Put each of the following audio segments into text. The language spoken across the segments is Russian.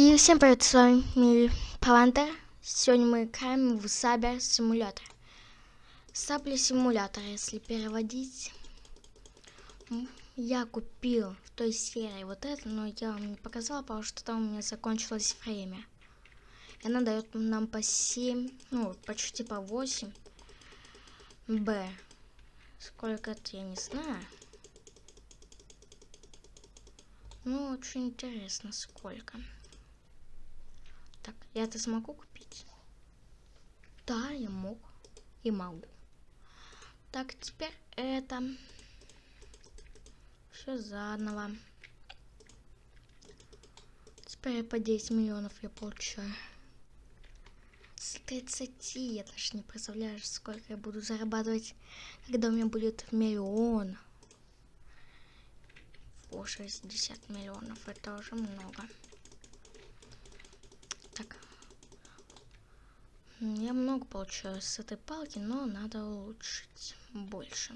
И всем привет, с вами Палантер. Сегодня мы играем в Сабер симулятор. Сабли симулятор, если переводить. Я купил в той серии вот это, но я вам не показала, потому что там у меня закончилось время. И она дает нам по 7, ну, почти по 8. Б. Сколько это, я не знаю. Ну, очень интересно, сколько. Так, я это смогу купить? Да, я мог. И могу. Так, теперь это... Все заново. Теперь по 10 миллионов я получаю. С 30 я даже не представляю, сколько я буду зарабатывать, когда у меня будет миллион. О, 60 миллионов, это уже много. Так. Я много получаю с этой палки, но надо улучшить больше.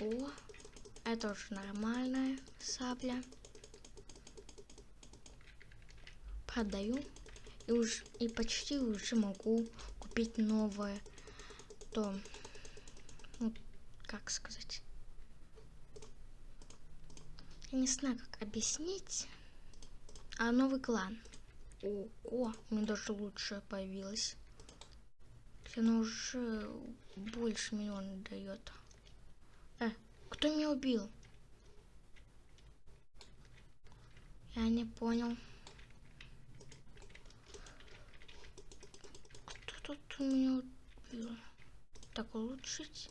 О, это уже нормальная сабля. Продаю. И, уж, и почти уже могу купить новое. То, ну, как сказать. Я не знаю, как объяснить. А новый клан. О, о, мне даже лучше появилось. Она уже больше миллиона дает. Э, кто меня убил? Я не понял. Кто тут меня убил? Так, улучшить.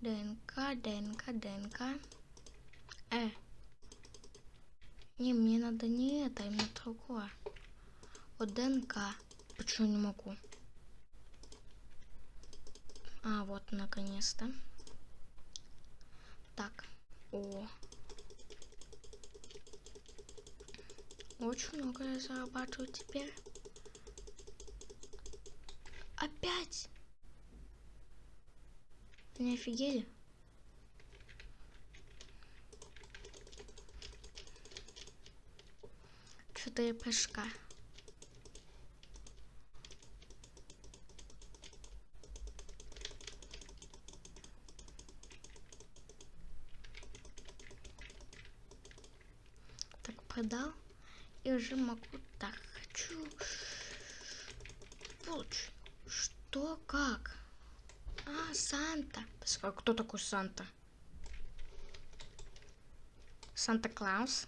ДНК, ДНК, ДНК. Э, не, мне надо не это, а именно другое. Вот ДНК. Почему не могу? А, вот, наконец-то. Так. О. Очень много я зарабатываю теперь. Опять? Не офигели? четыре прыжка. Так, продал. И уже могу... Так, хочу... Получу. Что, как? А, Санта. А кто такой Санта? Санта-Клаус?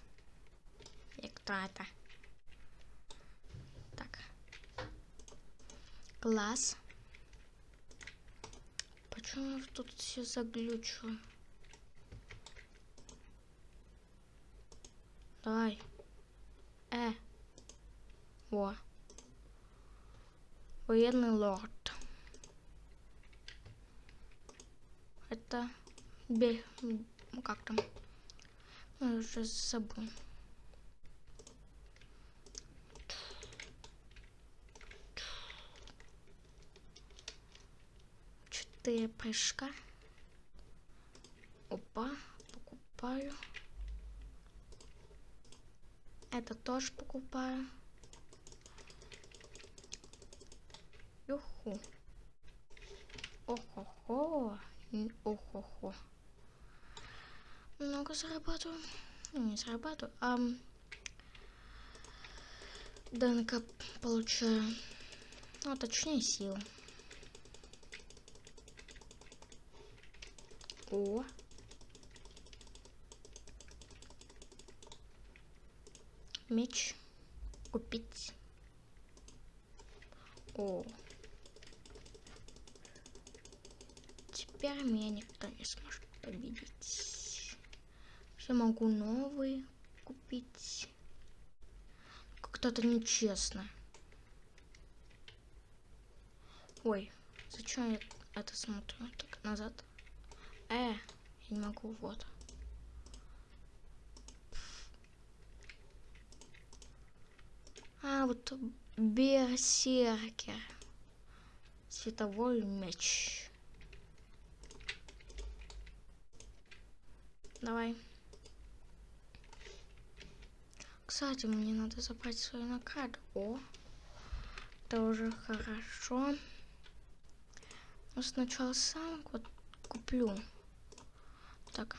И кто это? Класс. Почему я тут все заглючу? Давай. Э. Во. Военный лорд. Это... Бе... Как там? Я уже забыл. четыре прыжка. Опа, покупаю. Это тоже покупаю. Юху. Охо-хо. Охо-хо. Много зарабатываю. Ну, не зарабатываю, а ДНК получаю. Ну, точнее, силу. О. Меч. Купить. О. Теперь меня никто не сможет победить. Я могу новый купить. Как-то это нечестно. Ой, зачем я это смотрю? Так, назад. Э, я не могу, вот. Вот берсеркер. Световой меч. Давай. Кстати, мне надо забрать свою награду. О, это уже хорошо. Но сначала сам вот куплю. Так.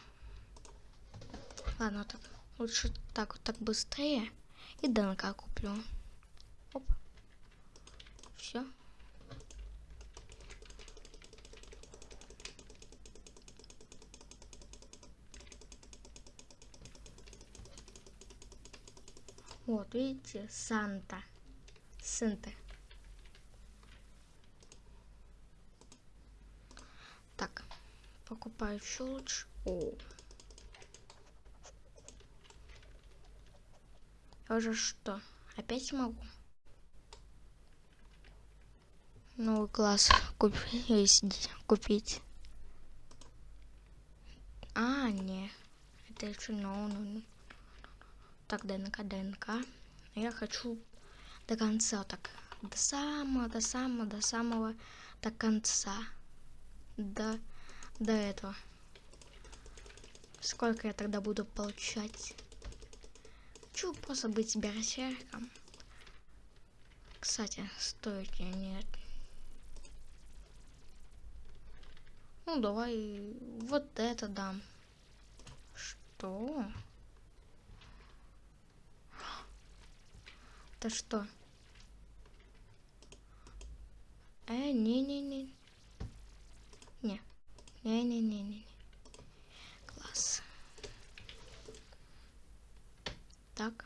Ладно, так. Лучше так вот так быстрее. И ДНК куплю. Все. Вот, видите, Санта. Санта. Так, покупаю еще лучше. О. Я уже что, опять могу? Новый класс купить. купить. А, не. Это еще новый. No, no, no. Так, ДНК, ДНК. Я хочу до конца, так, до самого, до самого, до самого, до конца. До, до этого. Сколько я тогда буду получать? Хочу просто быть берсерком. Кстати, стоит нет. Ну, давай вот это дам. Что? Это что? Э, не-не-не. Не. Не-не-не-не. Класс. Так.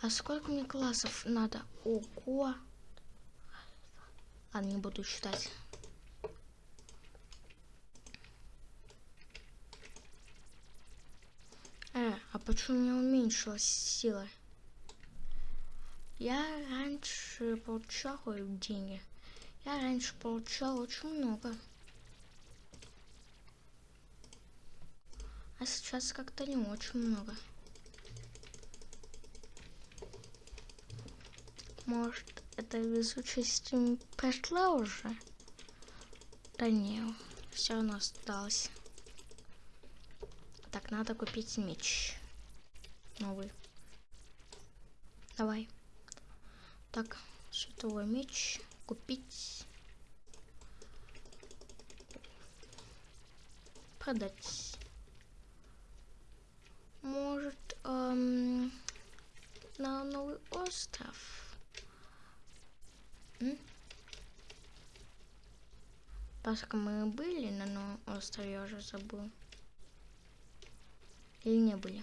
А сколько мне классов надо? Ого. Ладно, не буду считать. Э, а почему у меня уменьшилась сила? Я раньше получал деньги. Я раньше получал очень много. А сейчас как-то не очень много. Может, эта везучесть прошла уже? Да не, все равно осталось. Так, надо купить меч. Новый. Давай. Так, световой меч купить. Продать. Может, эм, на новый остров. М? Поскольку мы были на новом острове, я уже забыл. Или не были?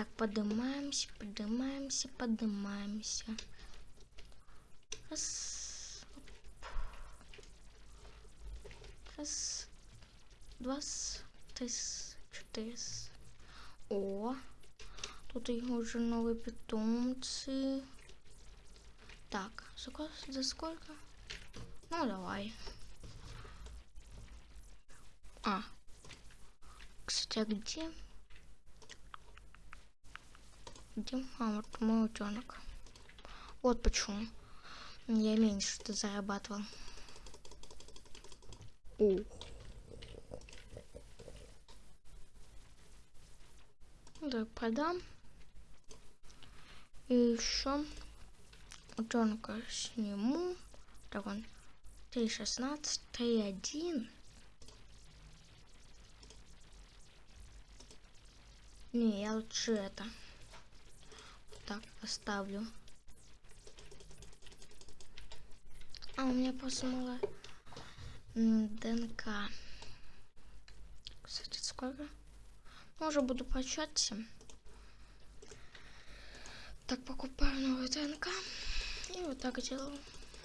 Так, поднимаемся, поднимаемся, поднимаемся. Раз. Раз. Два. Три. Четыре. О. Тут уже новые питомцы. Так, за сколько? Ну, давай. А. Кстати, а где? Где? Вот мой утенок. Вот почему. Я меньше что зарабатывал. О. Да, продам. И еще утенка сниму. Так он 3.16, 3.1. Не, я лучше это так поставлю. А у меня просто мало ДНК. Кстати, сколько? Ну, уже буду почать. Так, покупаю новый ДНК. И вот так делаю.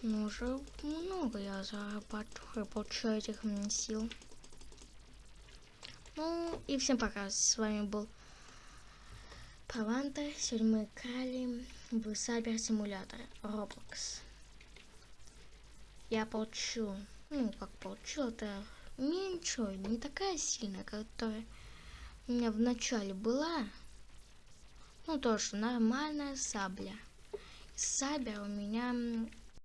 Ну, уже много я зарабатываю, получаю этих сил. Ну, и всем пока. С вами был Паванта. Сегодня мы играли в Simulator Roblox. Я получу, ну, как получил, это меньше, не такая сильная, которая у меня в начале была. Ну, тоже нормальная сабля. Сабля у меня